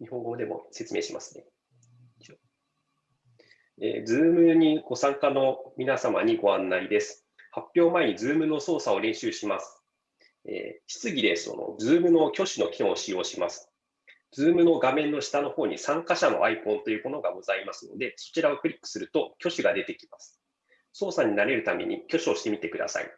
日本語でも説明しますね。えー、Zoom にご参加の皆様にご案内です。発表前に Zoom の操作を練習します。えー、質疑でその Zoom の挙手の機能を使用します。Zoom の画面の下の方に参加者のアイコンというものがございますので、そちらをクリックすると挙手が出てきます。操作に慣れるために挙手をしてみてください。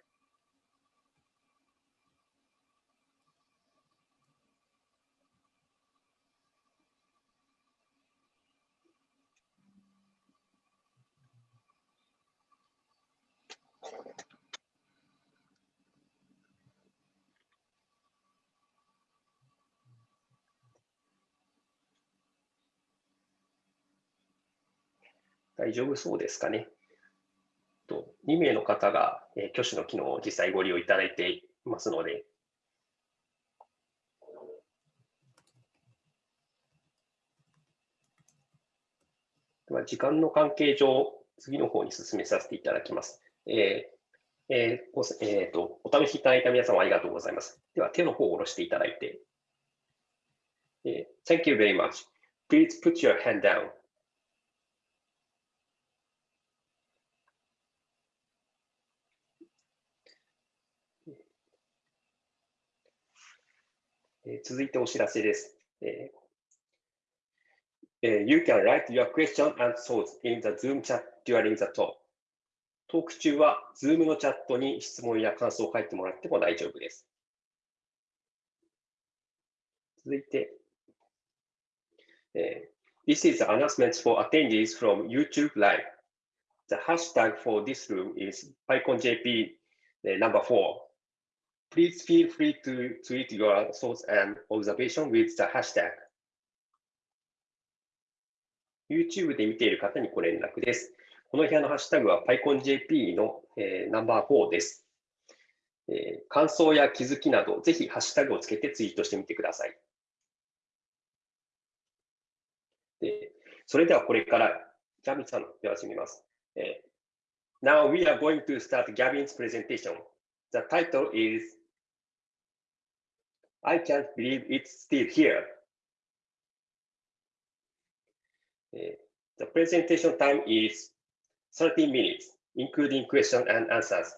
大丈夫そうですかね。と2名の方が、え、挙手の機能を実際ご利用いただいていますので、では時間の関係上、次の方に進めさせていただきます。えーえーおえーと、お試しいただいた皆様ありがとうございます。では手の方を下ろしていただいて、え、Thank you very much. Please put your hand down. え続いてお知らせです。えー、You can write your question and thoughts in the Zoom chat during the talk. トーク中は Zoom のチャットに質問や感想を書いてもらっても大丈夫です。続いて、えー、This is announcements for attendees from YouTube Live. The hashtag for this room is PyConJP number four. Please feel free to tweet your thoughts and observation with the hashtag. YouTube で見ている方にご連絡です。この部屋のハッシュタグは PyConJP の、えー、ナンバー4です、えー。感想や気づきなど、ぜひハッシュタグをつけてツイートしてみてください。でそれではこれから、ギャビンさんでは始めます。えー、Now we are going to start Gavin's presentation. The title is I can't believe it's still here. Uh, the presentation time is 30 minutes, including question and answers.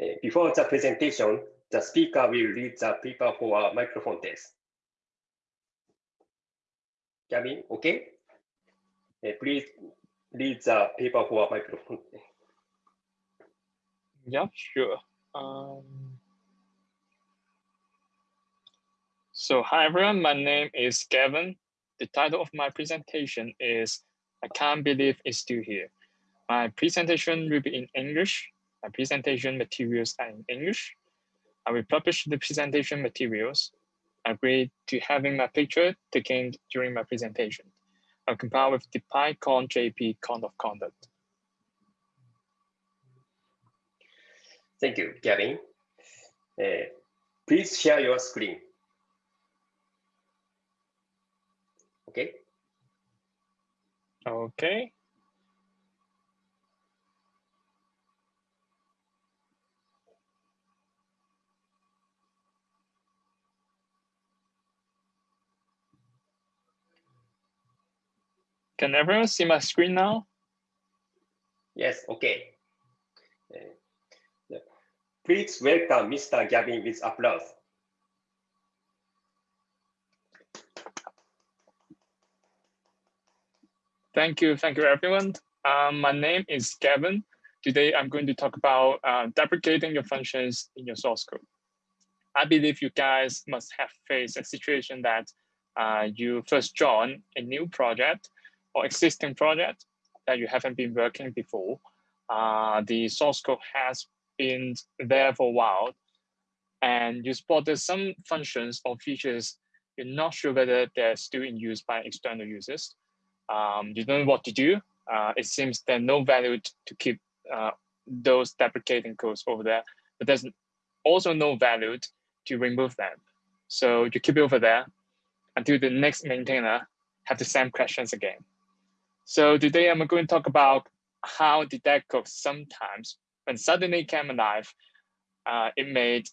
Uh, before the presentation, the speaker will read the paper for a microphone test. Gavin, okay? Uh, please read the paper for a microphone. Yeah, sure. Um... So hi everyone, my name is Gavin. The title of my presentation is I can't believe it's still here. My presentation will be in English. My presentation materials are in English. I will publish the presentation materials. I agree to having my picture taken during my presentation. I'll compile with the PyCon JP code of conduct. Thank you, Gavin. Uh, please share your screen. Okay. Okay. Can everyone see my screen now? Yes, okay. Uh, please welcome Mr. Gavin with applause. Thank you. Thank you, everyone. Um, my name is Gavin. Today, I'm going to talk about uh, deprecating your functions in your source code. I believe you guys must have faced a situation that uh, you first join a new project or existing project that you haven't been working before. Uh, the source code has been there for a while, and you spotted some functions or features you're not sure whether they're still in use by external users um, you don't know what to do. Uh, it seems there's no value to keep uh, those deprecating codes over there, but there's also no value to remove them. So you keep it over there until the next maintainer have the same questions again. So today I'm going to talk about how the dead code sometimes, when suddenly came alive, uh, it may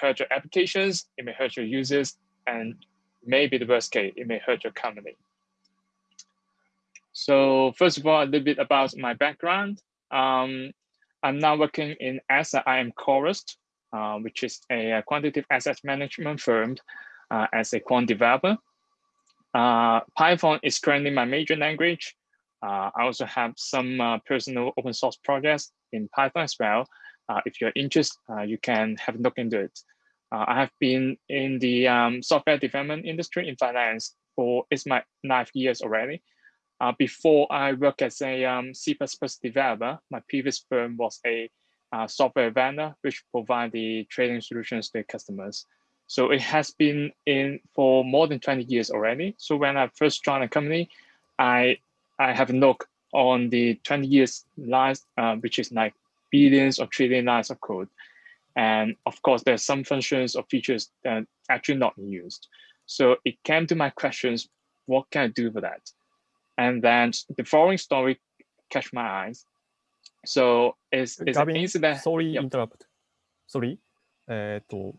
hurt your applications, it may hurt your users, and maybe the worst case, it may hurt your company. So first of all, a little bit about my background. Um, I'm now working in Asset IM Chorus, uh, which is a quantitative asset management firm uh, as a quant developer. Uh, Python is currently my major language. Uh, I also have some uh, personal open source projects in Python as well. Uh, if you're interested, you can have a look into it. I have been in the um, software development industry in finance for it's my nine years already. Uh, before I work as a um, C++ developer, my previous firm was a uh, software vendor, which provide the trading solutions to customers. So it has been in for more than 20 years already. So when I first joined the company, I I have a look on the 20 years lines, uh, which is like billions or trillion lines of code. And of course, there's some functions or features that actually not used. So it came to my questions, what can I do for that? And then the following story catch my eyes. So is is Gavin, an incident? Sorry, yep. interrupt. Sorry. Uh, to,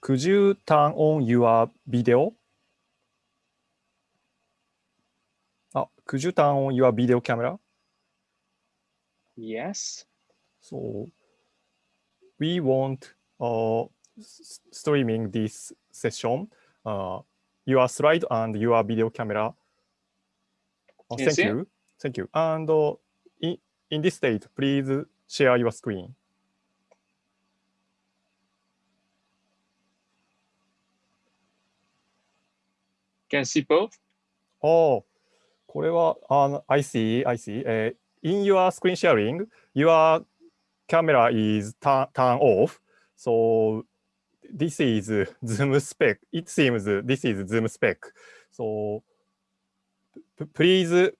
could you turn on your video? Ah, could you turn on your video camera? Yes. So we want uh, streaming this session, uh, your slide and your video camera Oh, thank you. Thank you. And uh, in, in this state, please share your screen. Can see both? Oh, これは、あの I see, I see. えー in your screen sharing, your camera is turn, turn off. So this is Zoom spec. It seems this is Zoom spec. So please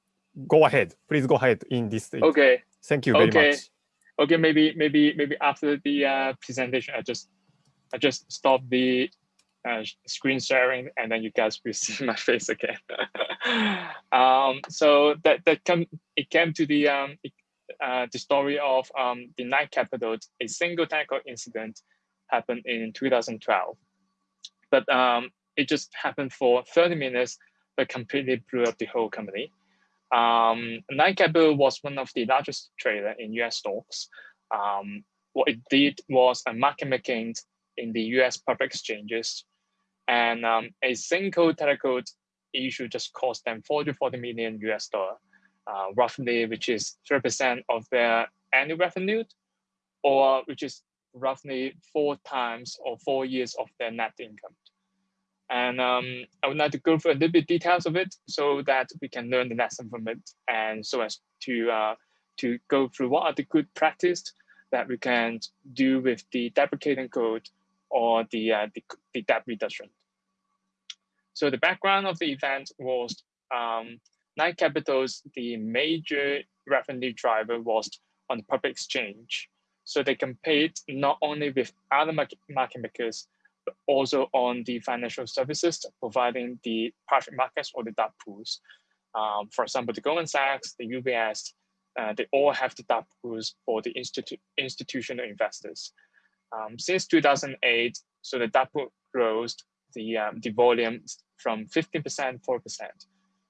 go ahead. Please go ahead in this stage. Okay. Thank you very Okay. much. Okay. Maybe maybe maybe after the uh, presentation, I just I just stop the uh, screen sharing, and then you guys will see my face again. um, so that that come it came to the um uh, the story of um the Knight Capital. A single technical incident happened in 2012, but um it just happened for 30 minutes, but completely blew up the whole company. Um, was one of the largest trader in US stocks. Um, what it did was a market making in the US public exchanges. And um, a single technical issue just cost them 40, 40 million US dollar, uh, roughly, which is 3% of their annual revenue, or which is roughly four times or four years of their net income. And um, I would like to go through a little bit details of it so that we can learn the lesson from it and so as to uh, to go through what are the good practice that we can do with the deprecating code or the, uh, the, the debt reduction. So the background of the event was um, Knight Capital's, the major revenue driver was on the public exchange. So they compete not only with other market makers, also on the financial services providing the private markets or the dark pools. Um, for example, the Goldman Sachs, the UBS, uh, they all have the dark pools for the institu institutional investors. Um, since 2008, so the dark pool grows the, um, the volume from 15%, 4%.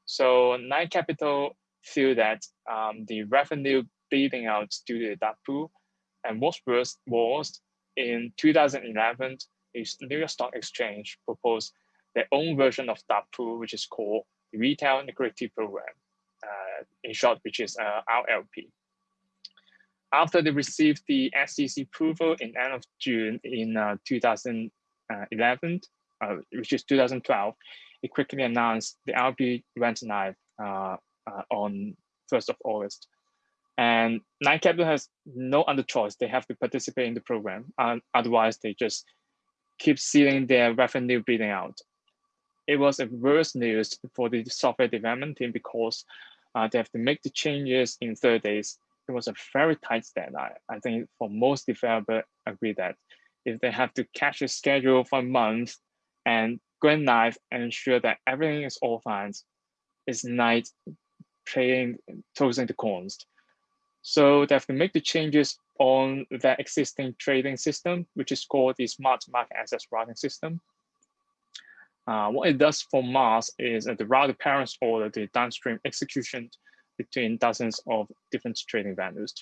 So Knight Capital feel that um, the revenue bleeding out due to the dark pool. And what's worse was in 2011, the New York Stock Exchange proposed their own version of pool, which is called the Retail Liquidity Program, uh, in short, which is uh, RLP. After they received the SEC approval in end of June in uh, 2011, uh, which is 2012, it quickly announced the RLP went live uh, uh, on 1st of August. And Knight Capital has no other choice. They have to participate in the program. Otherwise, they just keep seeing their revenue bleeding out. It was a worse news for the software development team because uh, they have to make the changes in 30 days. It was a very tight deadline. I think for most developers agree that if they have to catch a schedule for a month and go live and ensure that everything is all fine, it's night playing tossing the coins. So they have to make the changes on the existing trading system, which is called the Smart Market Access Routing System. Uh, what it does for SMARS is that the router parents order the downstream execution between dozens of different trading venues.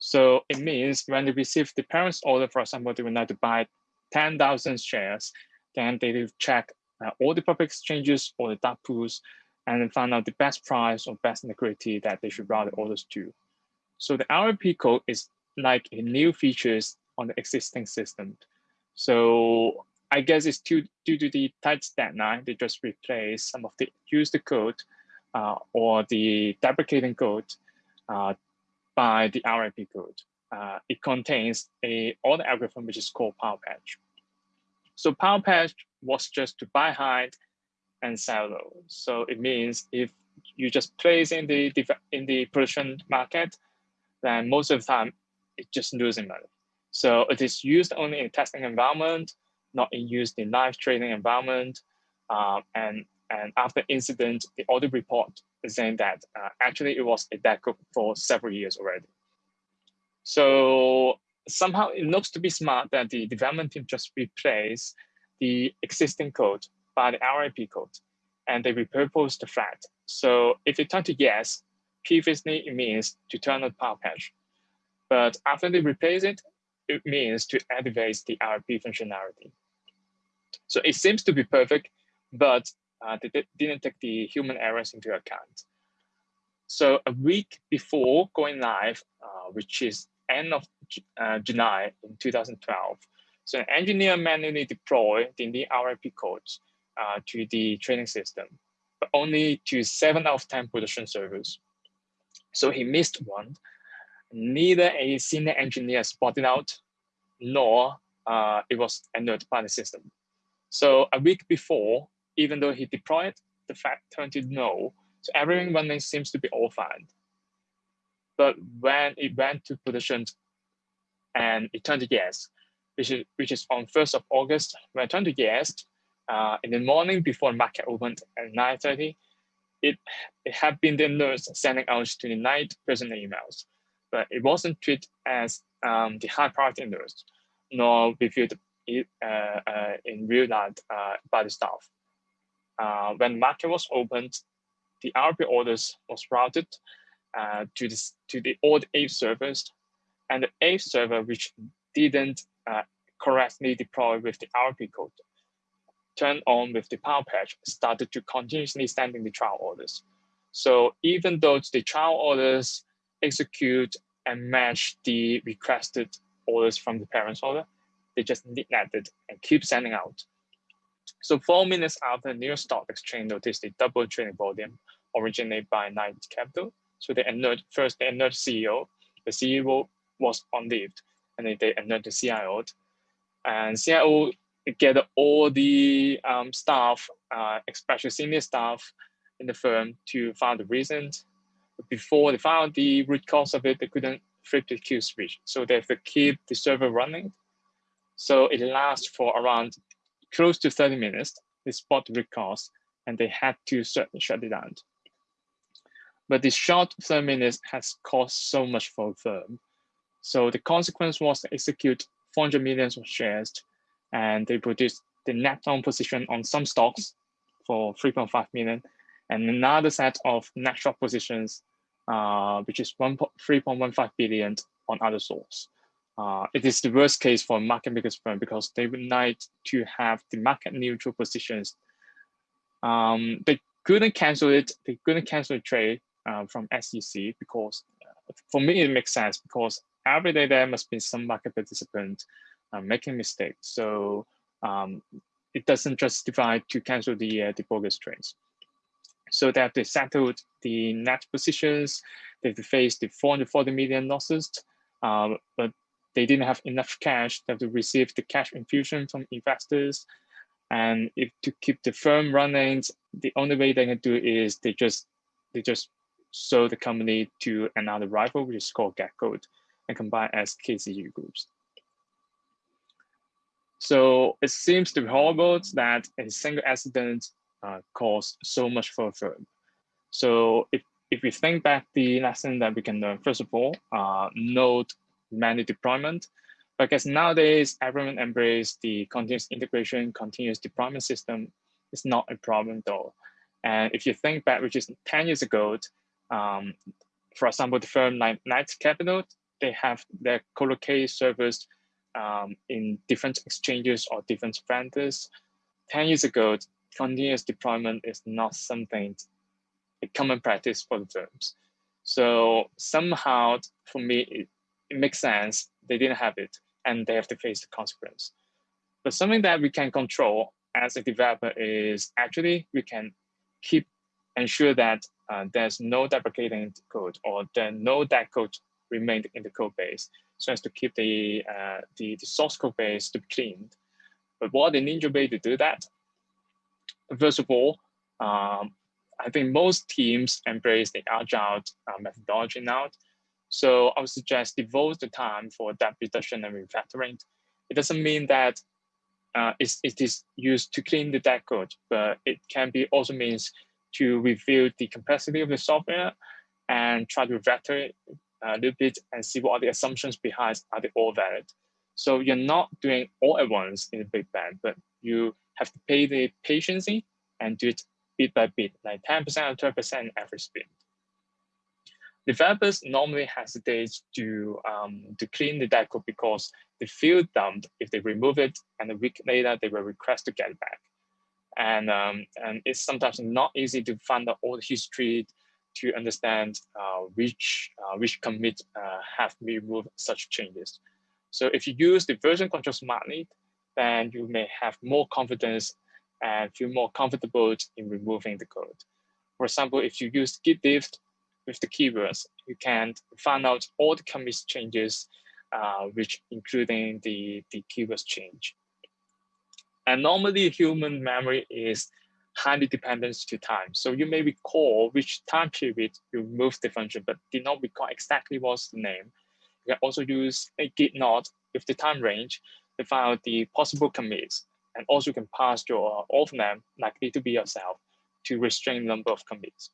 So it means when they receive the parents order, for example, they would like to buy 10,000 shares, then they will check uh, all the public exchanges or the dark pools and find out the best price or best liquidity that they should route the orders to. So the RLP code is like new features on the existing system. So I guess it's due, due to the tight deadline, they just replace some of the used code uh, or the deprecating code uh, by the RLP code. Uh, it contains a other algorithm which is called Power Peg. So Power Peg was just to buy high and sell low. So it means if you just place in the in the production market, then most of the time just losing money. So it is used only in testing environment, not in used in live trading environment. Um, and, and after incident, the audit report is saying that uh, actually it was a dead code for several years already. So somehow it looks to be smart that the development team just replace the existing code by the RLP code and they repurpose the flag. So if you turn to yes, previously it means to turn on Power Peg. But after they replace it, it means to activate the RLP functionality. So it seems to be perfect, but uh, they didn't take the human errors into account. So a week before going live, uh, which is end of uh, July in 2012, so an engineer manually deployed the new RLP codes uh, to the training system, but only to seven out of 10 production servers. So he missed one. Neither a senior engineer spotted out, nor uh, it was alerted by the system. So a week before, even though he deployed, the fact turned to no. So everything running seems to be all fine. But when it went to production and it turned to yes, which is, which is on 1st of August, when it turned to yes, uh, in the morning before the market opened at 9.30, it, it had been the nurse sending out to the night personal emails, but it wasn't treated as um, the high priority nurse, nor reviewed uh, uh, in real life uh, by the staff. Uh, when market was opened, the RLP orders was routed uh, to, this, to the old eight servers, and the eight server which didn't uh, correctly deploy with the RLP code turned on with the Power Peg started to continuously sending the trial orders. So even though the trial orders execute and match the requested orders from the parents order, they just neglected and keep sending out. So four minutes after New York Stock Exchange noticed the double trading volume originated by Knight Capital. So they alert first they alert CEO. The CEO was on leave, and then they alert the CIO. And CIO get all the um, staff, uh, especially senior staff in the firm to find the reasons. Before they found the root cause of it, they couldn't flip the kill switch. So they have to keep the server running. So it lasts for around close to 30 minutes, they spot the root cause, and they had to shut it down. But this short 30 minutes has cost so much for the firm. So the consequence was to execute 400 millions of shares and they produced the net long position on some stocks for 3.5 million and another set of net short positions, uh, which is 3.15 billion on other stocks. Uh, it is the worst case for market makers firm because they would like to have the market neutral positions. Um, they couldn't cancel it. They couldn't cancel the trade uh, from SEC because uh, for me, it makes sense because every day there must be some market participant uh, making mistakes. So um, it doesn't justify to cancel the, the bogus trades. So that they settled the net positions, they faced the 440 million losses, uh, but they didn't have enough cash They have to receive the cash infusion from investors. And if to keep the firm running, the only way they can do is they just they just sold the company to another rival, which is called Getco, and combine as KCG groups. So it seems to be horrible that a single accident caused so much for a firm. So if, if we think back the lesson that we can learn, first of all, uh, node manual deployment. Because nowadays everyone embrace the continuous integration, continuous deployment system. it's not a problem though. And if you think back, which is 10 years ago, um, for example, the firm like Knight Capital, they have their co-locate servers um, in different exchanges or different vendors. 10 years ago, continuous deployment is not something, a common practice for the firms. So somehow, for me, it, it makes sense. They didn't have it, and they have to face the consequence. But something that we can control as a developer is actually we can keep ensure that uh, there's no deprecating code or there no that code remained in the code base so as to keep the, uh, the, the, source code base to be cleaned. But what the ninja way to do that? First of all, um, I think most teams embrace the agile uh, methodology now. So I would suggest devote the time for debt reduction and refactoring. It doesn't mean that uh, it is used to clean the debt code, but it can be also means to review the capacity of the software and try to refactor it a little bit and see what are the assumptions behind are they all valid. So you're not doing all at once in a big bang, but you have to pay the patience and do it bit by bit, like 10% or 12% average speed. Developers normally hesitate to, um, to clean the debt code because they feel dumped if they remove it and a week later they will request to get it back. And, um, and it's sometimes not easy to find out all the history to understand uh, which, uh, which commit uh, have removed such changes. So if you use the version control smartly, then you may have more confidence and feel more comfortable in removing the code. For example, if you use git diff with the keywords, you can find out all the commit changes, uh, which including the, the keywords change. And normally human memory is highly dependent to time. So you may recall which time period you moved the function, but did not recall exactly what's the name. You can also use a git node with the time range out the possible commits. And also can pass your author name likely to be yourself to restrain number of commits.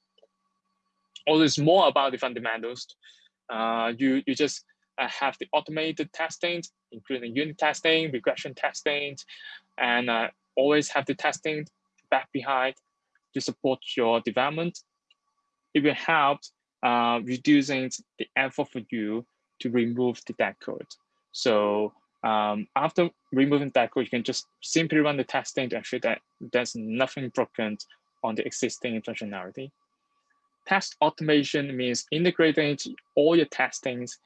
All this more about the fundamentals. Uh, you, you just uh, have the automated testing, including unit testing, regression testing, and uh, always have the testing back behind to support your development. It will help uh, reducing the effort for you to remove the dead code. So um, after removing that code, you can just simply run the testing to ensure that there's nothing broken on the existing functionality. Test automation means integrating all your testings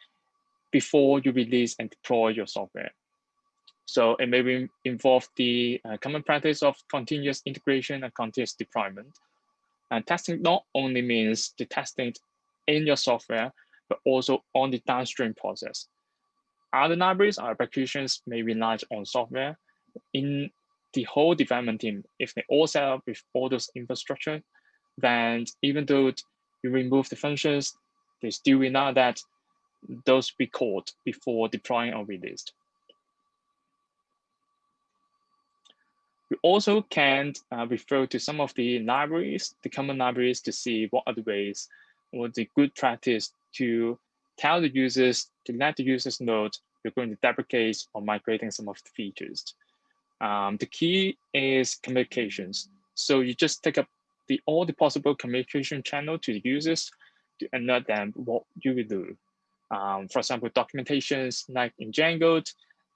before you release and deploy your software. So it may involve the uh, common practice of continuous integration and continuous deployment. And testing not only means the testing in your software, but also on the downstream process. Other libraries or applications may rely on software. In the whole development team, if they all set up with all those infrastructure, then even though you remove the functions, they still rely that those be called before deploying or released. We also can uh, refer to some of the libraries, the common libraries to see what are the ways or the good practice to tell the users, to let the users know you're going to deprecate or migrating some of the features. Um, the key is communications. So you just take up the all the possible communication channel to the users to alert them what you will do. Um, for example, documentations like in Django,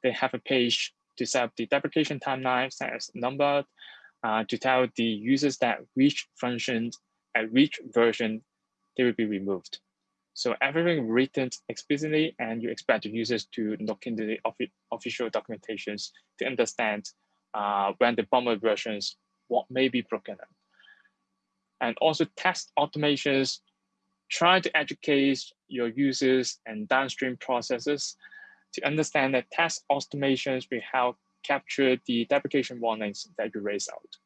they have a page to set up the deprecation timeline set as number uh, to tell the users that which functions at which version they will be removed. So everything written explicitly and you expect the users to look into the official documentations to understand uh, when the bumper versions, what may be broken. And also test automations, try to educate your users and downstream processes to understand that test automations will help capture the deprecation warnings that you raise out.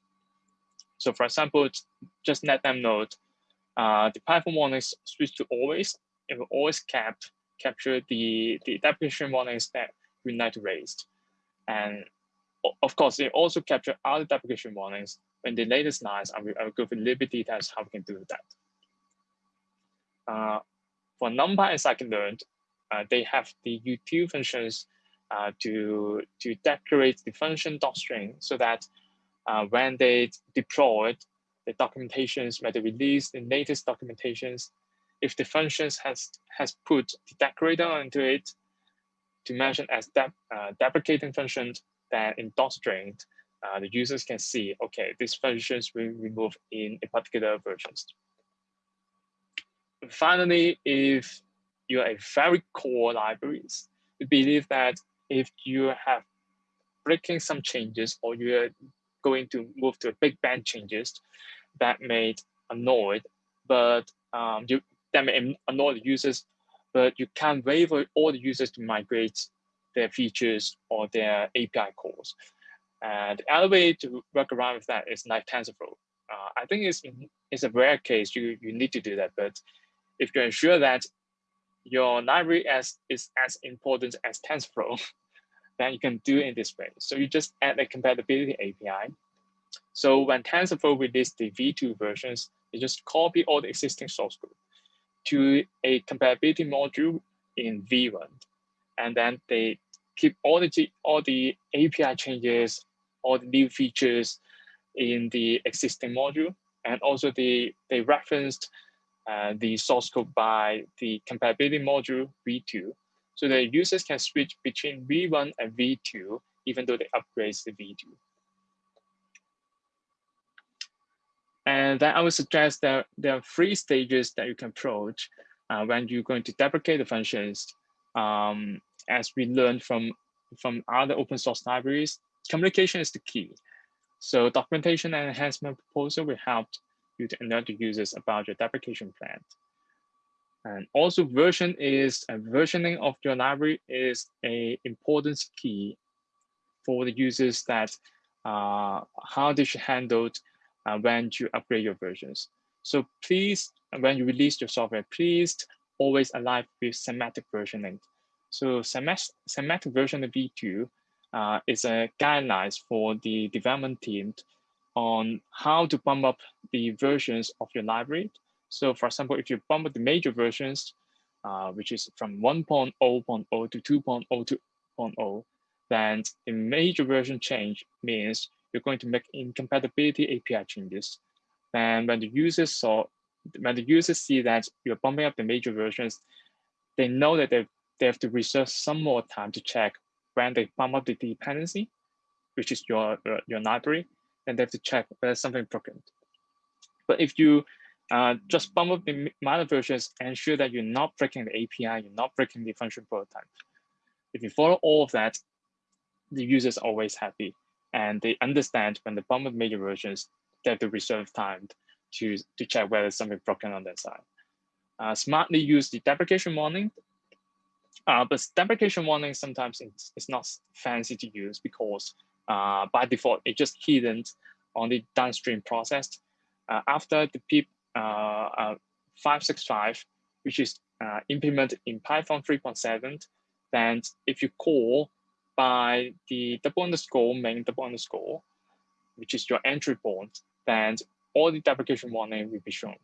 So for example, just let them know uh, the Python warnings switch to always. It will always cap, capture the, the deprecation warnings that we need to raise. And of course, it also capture other deprecation warnings. In the latest lines, I will, will go through a little bit details how we can do that. Uh, for NumPy and scikit-learn, uh, they have the util functions uh, to, to decorate the function docstring so that uh, when they deployed the documentations, when they release the latest documentations, if the functions has has put the decorator into it to mention as de uh, deprecating functions, that in docstring, uh, the users can see, okay, these functions will remove in a particular versions. Finally, if you are a very core libraries, we believe that if you have breaking some changes or you're going to move to a big bang changes that may annoy, but um, you that may annoy the users, but you can't wait all the users to migrate their features or their API calls. And the other way to work around with that is like TensorFlow. Uh, I think it's, it's a rare case you, you need to do that, but if you ensure that your library as, is as important as TensorFlow, then you can do it in this way. So you just add a compatibility API. So when TensorFlow released the V2 versions, you just copy all the existing source code to a compatibility module in V1. And then they keep all the, all the API changes, all the new features in the existing module. And also the, they referenced uh, the source code by the compatibility module V2. So the users can switch between V1 and V2, even though they upgrade the V2. And then I would suggest that there are three stages that you can approach uh, when you're going to deprecate the functions. Um, as we learned from, from other open source libraries, communication is the key. So documentation and enhancement proposal will help you to alert the users about your deprecation plan. And also version is a versioning of your library is a important key for the users that uh, how they should handle uh, when you upgrade your versions. So please, when you release your software, please always align with semantic versioning. So semantic version of V2 uh, is a guidelines for the development team on how to bump up the versions of your library. So for example, if you bump up the major versions, uh, which is from 1.0.0 to 2.0 then the major version change means you're going to make incompatibility API changes. And when the users saw, when the users see that you're bumping up the major versions, they know that they, they have to reserve some more time to check when they bump up the dependency, which is your, your library, and they have to check whether something broken. But if you uh, just bump up the minor versions, ensure that you're not breaking the API, you're not breaking the function prototype. If you follow all of that, the users always happy and they understand when the bump of major versions, they have to reserve time to, to check whether something broken on their side. Uh, smartly use the deprecation warning. Uh, but deprecation warning sometimes it's, it's not fancy to use because uh, by default, it just hidden on the downstream process. Uh, after the PEP uh, uh, 565, which is implemented in Python 3.7, then if you call by the double underscore main double underscore, which is your entry point, then all the deprecation warning will be shown.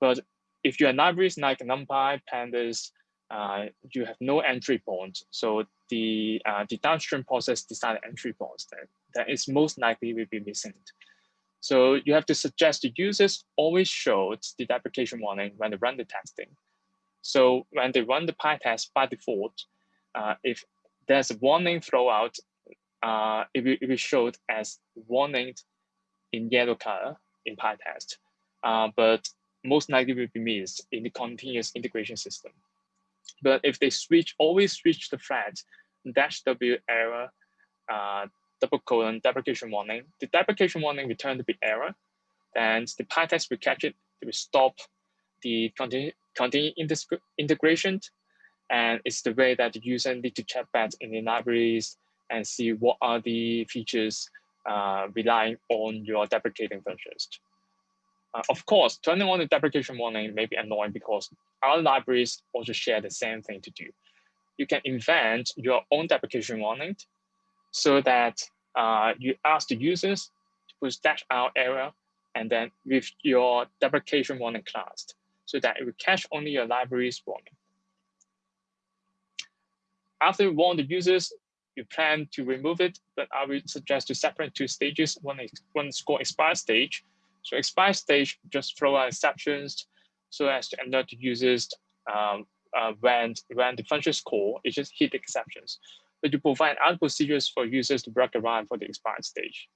But if you have libraries like NumPy, Pandas, uh, you have no entry point. So the uh, the downstream process decide entry points that, that is most likely will be missing. So you have to suggest the users always show the deprecation warning when they run the testing. So when they run the PyTest by default, uh, if there's a warning throwout, uh, it, will, it will as warning in yellow color in PyTest, uh, but most likely will be missed in the continuous integration system. But if they switch, always switch the thread dash W error, uh, double colon deprecation warning, the deprecation warning return to be error, then the PyTest will catch it, it will stop the continue, continue integration and it's the way that the user need to check back in the libraries and see what are the features uh, relying on your deprecating functions. Uh, of course, turning on the deprecation warning may be annoying because our libraries also share the same thing to do. You can invent your own deprecation warning so that uh, you ask the users to push dash out error and then with your deprecation warning class so that it will catch only your library's warning after warn the users, you plan to remove it, but I would suggest to separate two stages. One is one called expire stage. So expire stage just throw out exceptions so as to alert users um, uh, when when the function is called, it just hit exceptions. But you provide other procedures for users to work around for the expired stage.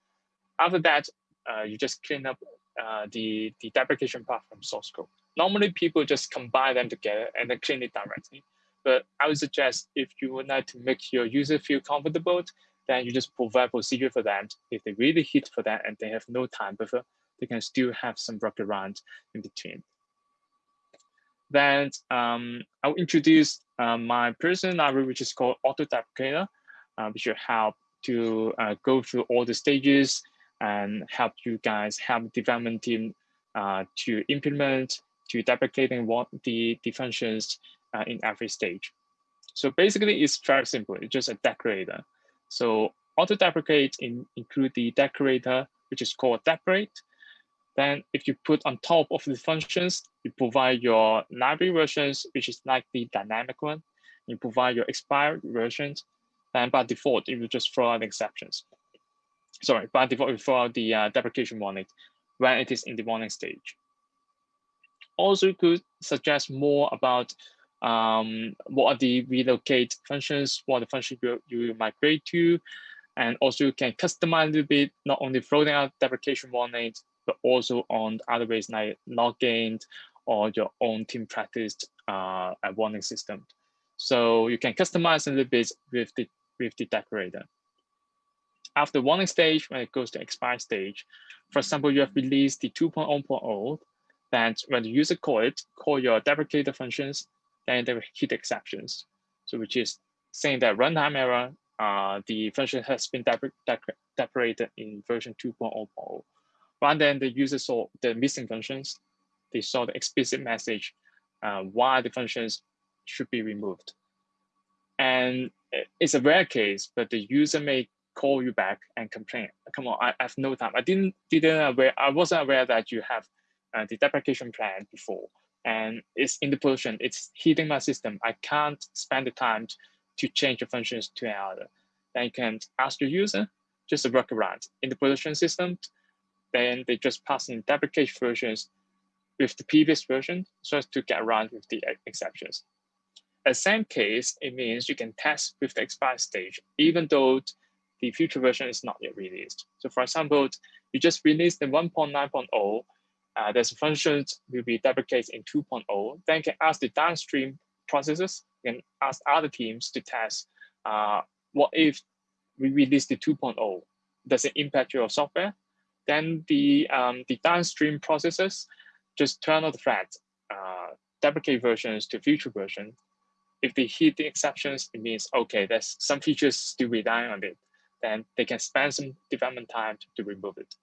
After that, uh, you just clean up uh, the the deprecation part from source code. Normally, people just combine them together and then clean it directly. But I would suggest if you would like to make your user feel comfortable, then you just provide procedure for them. If they really hit for that and they have no time buffer, they can still have some workaround in between. Then um, I'll introduce uh, my personal library, which is called Auto Deprecator, uh, which will help to uh, go through all the stages and help you guys help development team uh, to implement to deprecating what the, the functions uh, in every stage. So basically, it's very simple. It's just a decorator. So auto deprecate in, include the decorator, which is called decorate. Then if you put on top of the functions, you provide your library versions, which is like the dynamic one. You provide your expired versions. And by default, it will just throw out exceptions. Sorry, by default, it will throw out the uh, deprecation warning when it is in the warning stage. Also could suggest more about um, what are the relocate functions, what the function you, you migrate to, and also you can customize a little bit, not only floating out deprecation warnings, but also on other ways like login or your own team practice uh, warning system. So you can customize a little bit with the, with the decorator. After warning stage, when it goes to expire stage, for example, you have released the 2.0.0, that when the user call it, call your deprecator functions, then they will hit exceptions. So which is saying that runtime error, uh, the function has been deprecated in version 2.0.0. Rather than the user saw the missing functions, they saw the explicit message uh, why the functions should be removed. And it's a rare case, but the user may call you back and complain. Come on, I, have no time. I didn't didn't aware. I wasn't aware that you have uh, the deprecation plan before, and it's in the production. It's hitting my system. I can't spend the time to change the functions to another. Then you can ask your user just a workaround in the production system then they just pass in deprecation versions with the previous version so as to get around with the exceptions. At same case, it means you can test with the expired stage, even though the future version is not yet released. So for example, you just released the 1.9.0, uh, there's functions will be deprecated in 2.0, then can ask the downstream processes, can ask other teams to test uh, what if we release the 2.0, does it impact your software? then the, um, the downstream processes just turn on the flag, uh, deprecate versions to future version. If they hit the exceptions, it means, okay, there's some features still relying on it. Then they can spend some development time to, to remove it.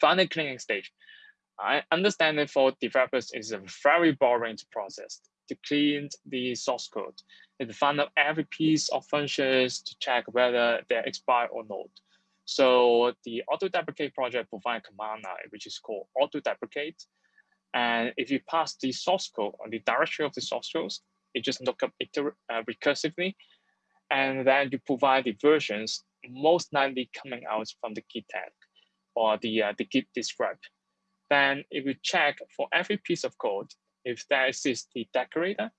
Final cleaning stage. I understand that for developers is a very boring process to clean the source code and to find out every piece of functions to check whether they're expired or not. So the auto deprecate project provides a command line, which is called auto deprecate. And if you pass the source code on the directory of the source code, it just look up uh, recursively. And then you provide the versions most likely coming out from the git tag or the, uh, the git describe. Then it will check for every piece of code, if there exists the decorator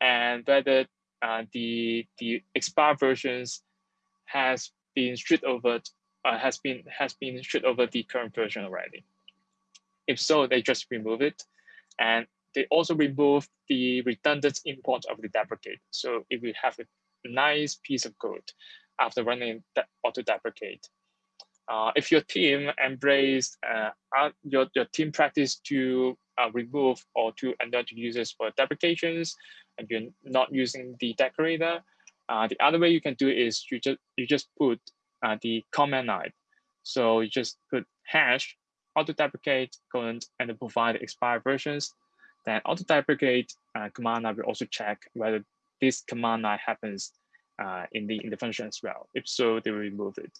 and whether uh, the, the expired versions has been stripped over uh, has been has been stripped over the current version already. If so, they just remove it. And they also remove the redundant import of the deprecate. So if we have a nice piece of code after running the auto deprecate, uh, if your team embrace uh, your, your team practice to uh, remove or to alert users for deprecations and you're not using the decorator, uh, the other way you can do is you just you just put uh, the command line. So you just put hash auto deprecate colon and provide expired versions. Then auto deprecate command line will also check whether this command line happens in the in the function as well. If so, they will remove it.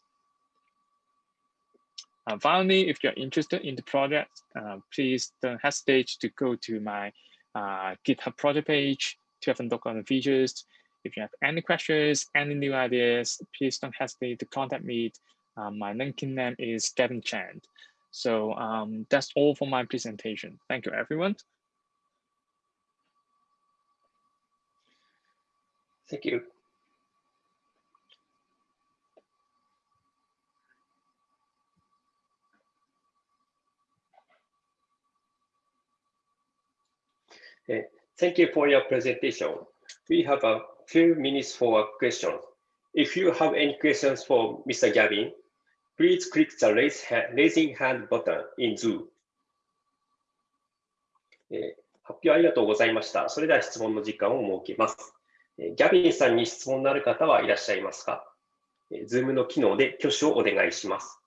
Uh, finally, if you're interested in the project, uh, please don't hesitate to go to my uh, GitHub project page to have a look on the features. If you have any questions, any new ideas, please don't hesitate to contact me. My LinkedIn name is Gavin Chand. So um, that's all for my presentation. Thank you, everyone. Thank you. Thank you for your presentation. We have a few minutes for questions. If you have any questions for Mr. Gavin, please click the raise hand, raising hand button in Zoom. 発表ありがとうございました。それでは質問の時間を設けます。えー、ギャビンさんに質問のある方はいらっしゃいますか、?Zoom の機能で挙手をお願いします。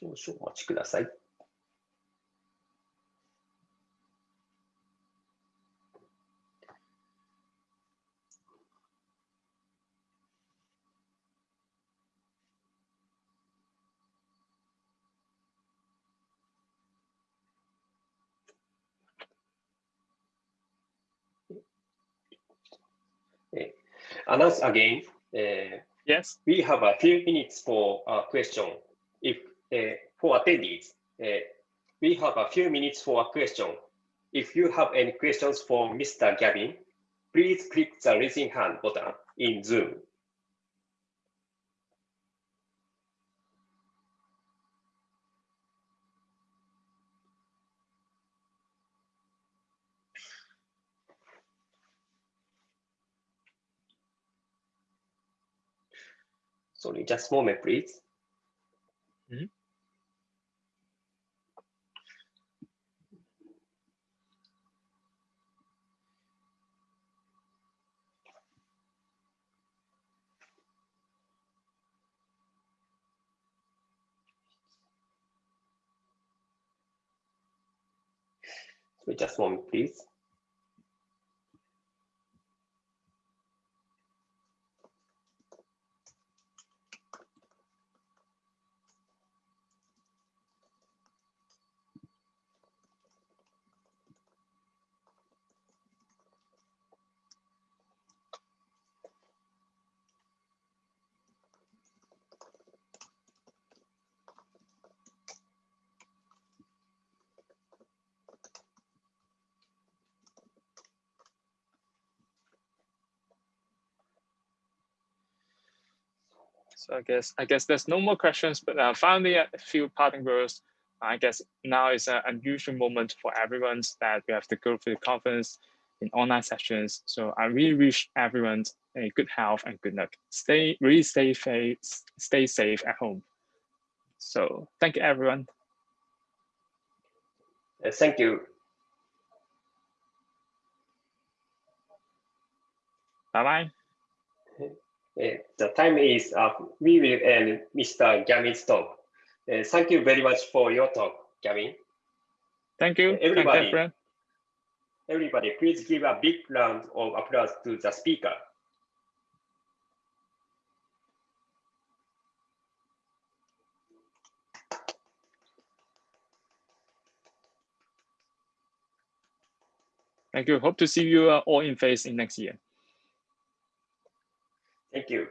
少々お待ちください。announce again. Uh, yes. We have a few minutes for a question. If uh, for attendees, uh, we have a few minutes for a question. If you have any questions for Mr. Gavin, please click the raising hand button in Zoom. Sorry, just a moment, please. Mm -hmm. So just one please. So I guess I guess there's no more questions, but uh, finally a few parting words. I guess now is an unusual moment for everyone that we have to go through the conference in online sessions. So I really wish everyone a good health and good luck. Stay really stay safe, stay safe at home. So thank you everyone. Thank you. Bye bye. Uh, the time is up. We will end Mr. Gavin's talk. Uh, thank you very much for your talk, Gavin. Thank you. everybody, Thank everybody, please give a big round of applause to the speaker. Thank you. Hope to see you uh, all in face in next year. Thank you.